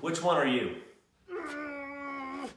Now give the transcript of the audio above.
Which one are you? Mm,